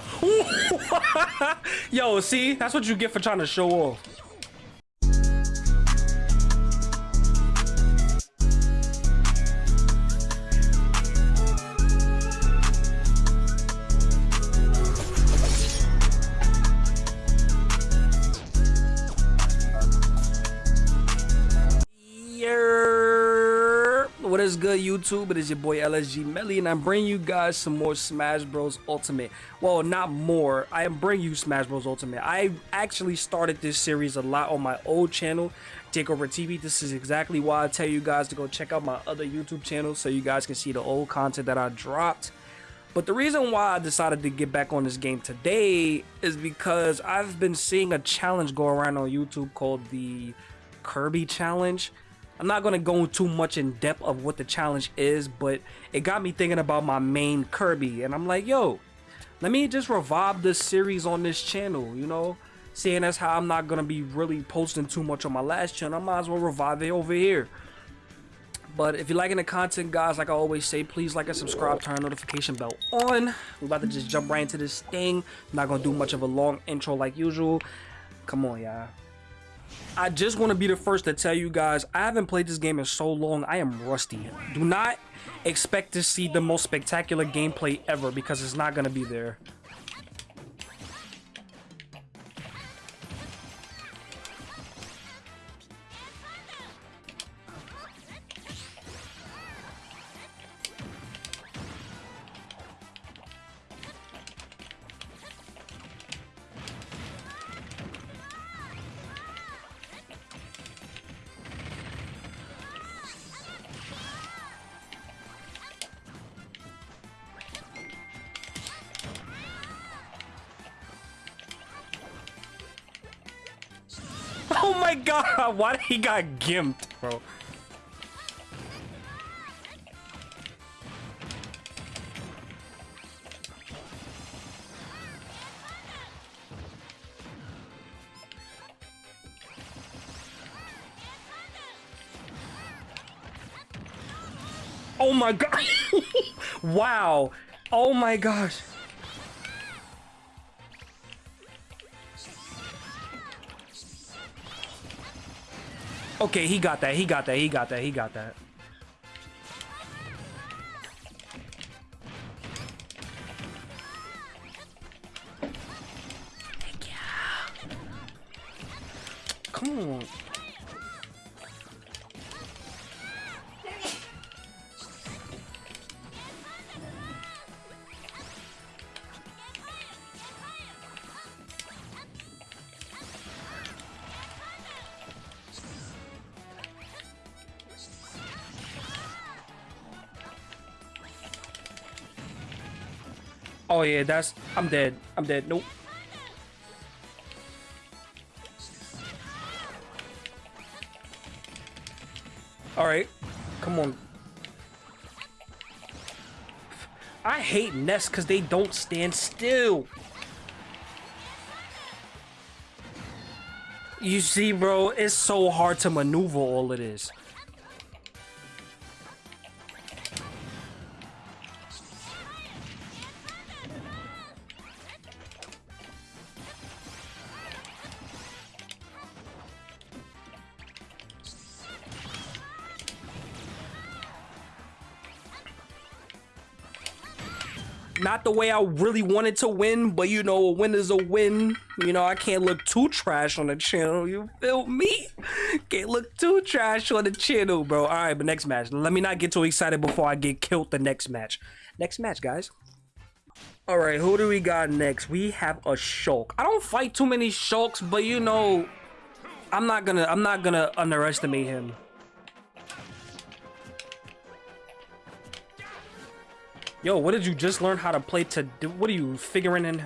Yo, see? That's what you get for trying to show off. Good, YouTube? It is your boy LSG Melly, and I'm bringing you guys some more Smash Bros. Ultimate. Well, not more. I am bringing you Smash Bros. Ultimate. I actually started this series a lot on my old channel, Takeover TV. This is exactly why I tell you guys to go check out my other YouTube channel so you guys can see the old content that I dropped. But the reason why I decided to get back on this game today is because I've been seeing a challenge go around on YouTube called the Kirby Challenge. I'm not going to go too much in depth of what the challenge is, but it got me thinking about my main Kirby. And I'm like, yo, let me just revive this series on this channel, you know? Seeing as how I'm not going to be really posting too much on my last channel, I might as well revive it over here. But if you're liking the content, guys, like I always say, please like and subscribe, turn notification bell on. We're about to just jump right into this thing. I'm not going to do much of a long intro like usual. Come on, y'all. I just want to be the first to tell you guys, I haven't played this game in so long, I am rusty. Do not expect to see the most spectacular gameplay ever because it's not going to be there. Oh my god, why he got gimped, bro? Oh my god. wow. Oh my gosh. Okay, he got that. He got that. He got that. He got that. Come on. Oh yeah, that's I'm dead. I'm dead. Nope. All right. Come on. I hate nests cuz they don't stand still. You see, bro, it's so hard to maneuver all of this. Not the way I really wanted to win, but you know, a win is a win. You know, I can't look too trash on the channel. You feel me? Can't look too trash on the channel, bro. All right, but next match. Let me not get too excited before I get killed the next match. Next match, guys. All right, who do we got next? We have a Shulk. I don't fight too many Shulks, but you know, I'm not gonna I'm not gonna underestimate him. Yo, what did you just learn how to play to do? What are you figuring in?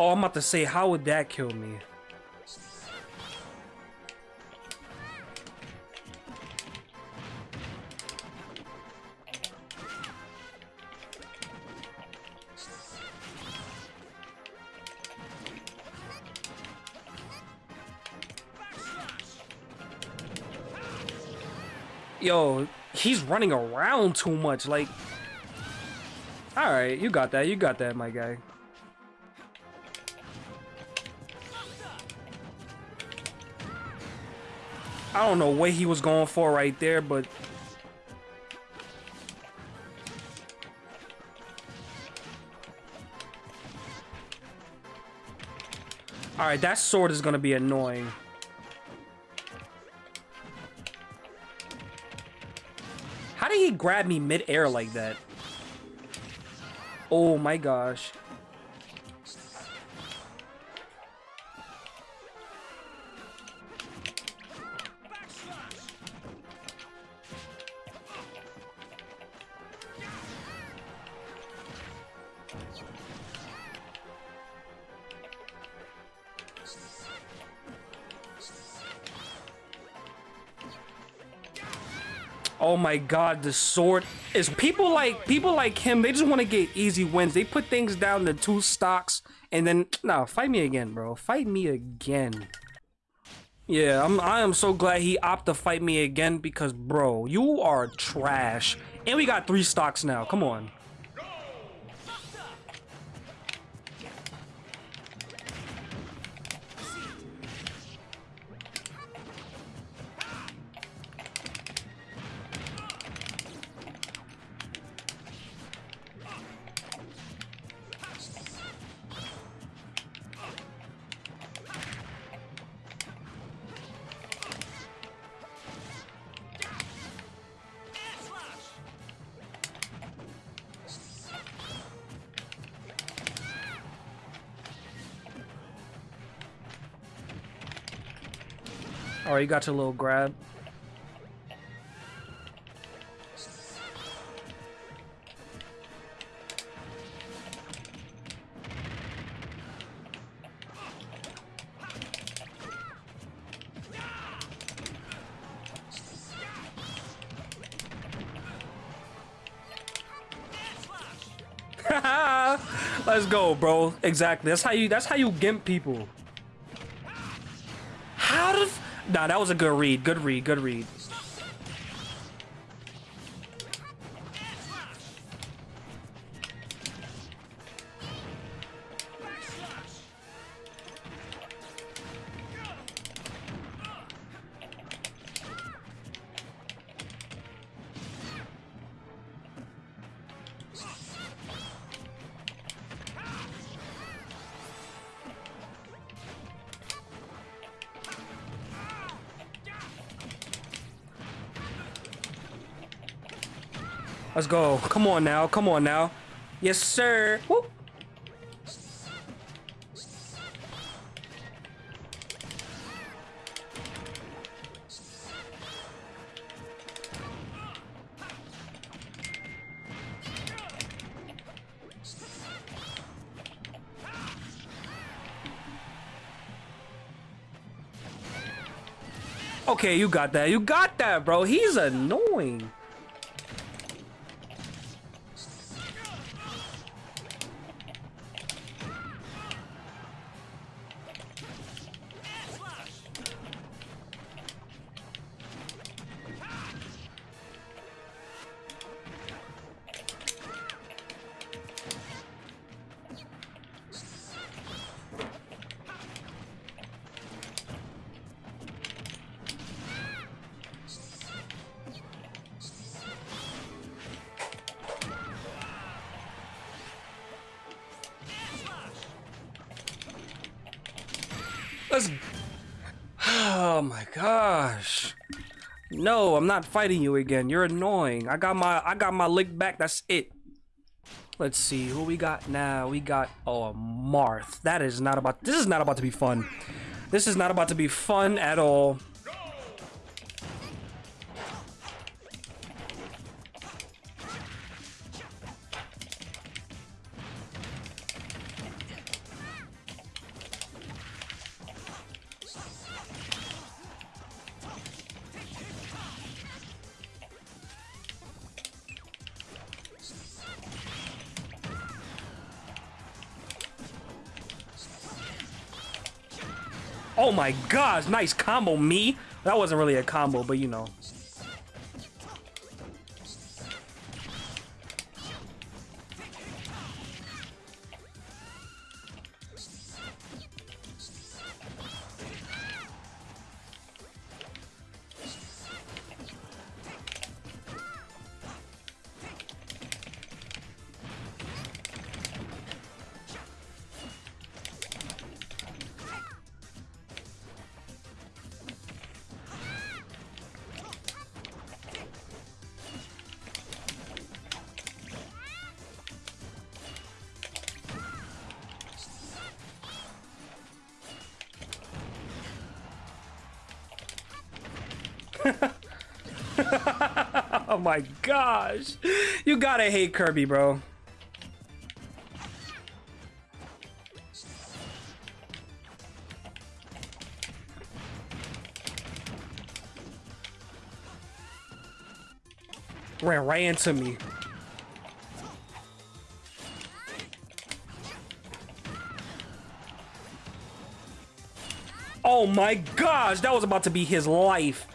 Oh, I'm about to say, how would that kill me? Yo, he's running around too much. Like, all right, you got that. You got that, my guy. I don't know what he was going for right there, but Alright, that sword is gonna be annoying. How did he grab me mid-air like that? Oh my gosh. Oh my god, the sword is people like people like him, they just want to get easy wins. They put things down to two stocks and then no, fight me again, bro. Fight me again. Yeah, I'm I am so glad he opted to fight me again because bro, you are trash. And we got three stocks now. Come on. Right, you got your little grab. Let's go, bro. Exactly. That's how you. That's how you gimp people. Nah, that was a good read. Good read. Good read. Let's go. Come on now. Come on now. Yes, sir. Whoop. Okay, you got that. You got that, bro. He's annoying. Oh my gosh. No, I'm not fighting you again. You're annoying. I got my I got my lick back. That's it. Let's see who we got now. We got oh Marth. That is not about. This is not about to be fun. This is not about to be fun at all. Oh my gosh, nice combo, me. That wasn't really a combo, but you know. oh my gosh. You gotta hate Kirby, bro. Ran right into me. Oh my gosh, that was about to be his life.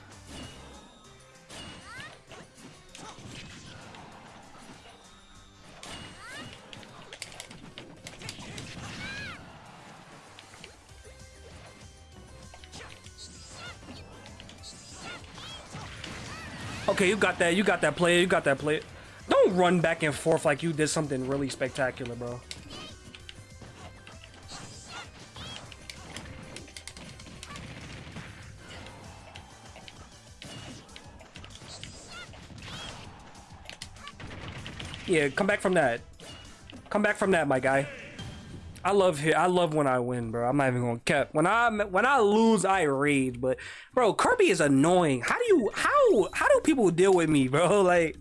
Okay, you got that. You got that play. You got that play. Don't run back and forth like you did something really spectacular, bro. Yeah, come back from that. Come back from that, my guy. I love I love when I win, bro. I'm not even gonna cap. When I when I lose, I rage. But bro, Kirby is annoying. How do you how how do people deal with me, bro? Like,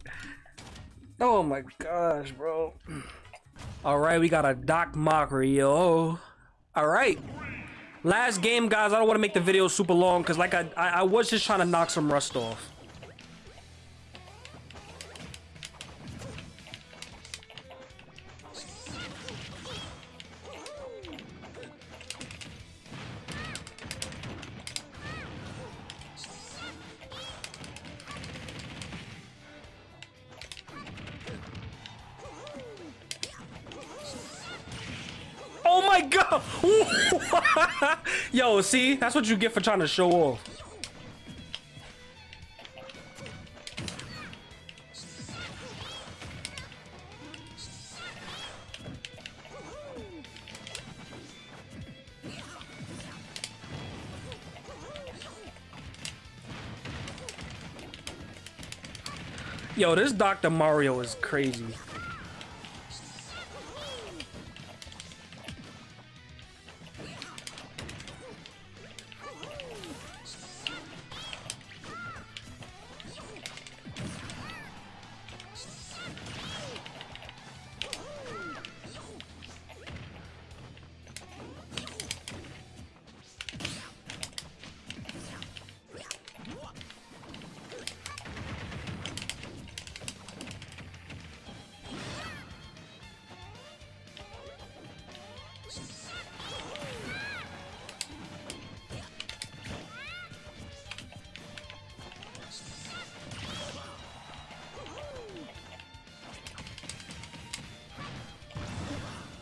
oh my gosh, bro. All right, we got a Doc Mockery, yo. All right. Last game, guys. I don't want to make the video super long because, like, I, I I was just trying to knock some rust off. Yo, see? That's what you get for trying to show off. Yo, this Dr. Mario is crazy.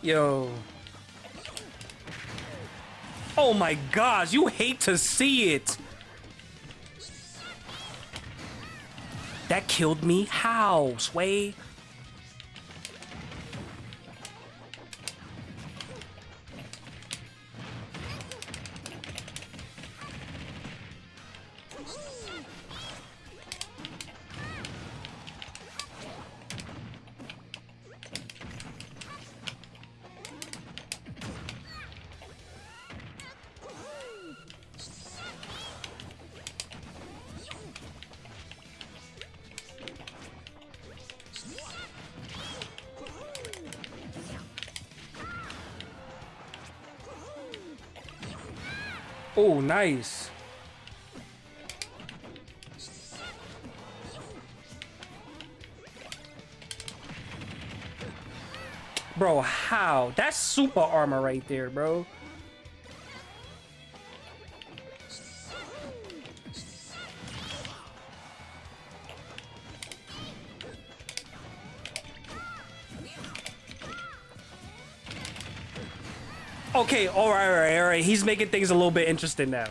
Yo. Oh my gosh, you hate to see it. That killed me? How, Sway? Oh, nice. Bro, how? That's super armor right there, bro. Okay, all right, all right, all right. He's making things a little bit interesting now.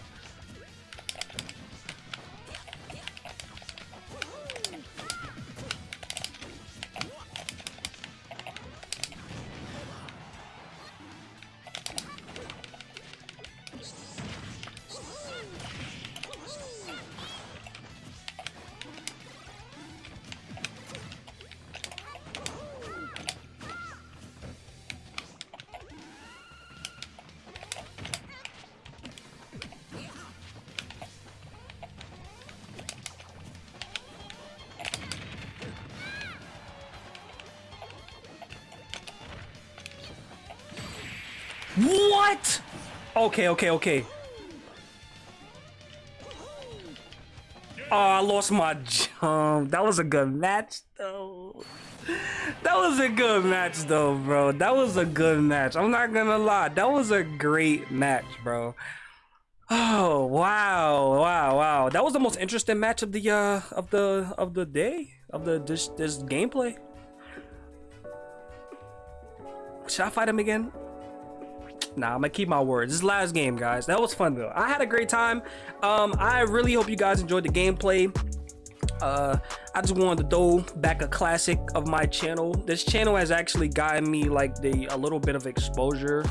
What? Okay, okay, okay. Oh, I lost my jump. That was a good match, though. That was a good match, though, bro. That was a good match. I'm not gonna lie. That was a great match, bro. Oh wow, wow, wow! That was the most interesting match of the uh of the of the day of the this this gameplay. Should I fight him again? Nah, I'm gonna keep my words. This is last game, guys. That was fun though. I had a great time. Um, I really hope you guys enjoyed the gameplay. Uh, I just wanted to throw back a classic of my channel. This channel has actually gotten me like the a little bit of exposure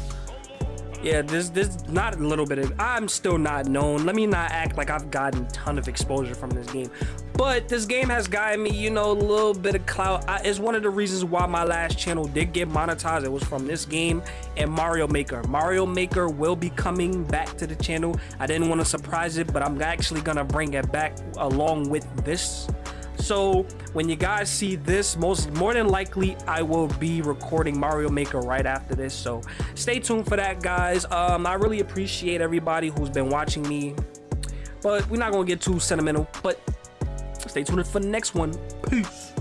yeah this this not a little bit of i'm still not known. Let me not act like i've gotten a ton of exposure from this game. But this game has gotten me you know a little bit of clout. I, it's one of the reasons why my last channel did get monetized. It was from this game and mario maker. Mario maker will be coming back to the channel. I didn't want to surprise it but i'm actually gonna bring it back along with this so when you guys see this most more than likely i will be recording mario maker right after this. So stay tuned for that guys. Um i really appreciate everybody who's been watching me but we're not gonna get too sentimental but stay tuned for the next one. Peace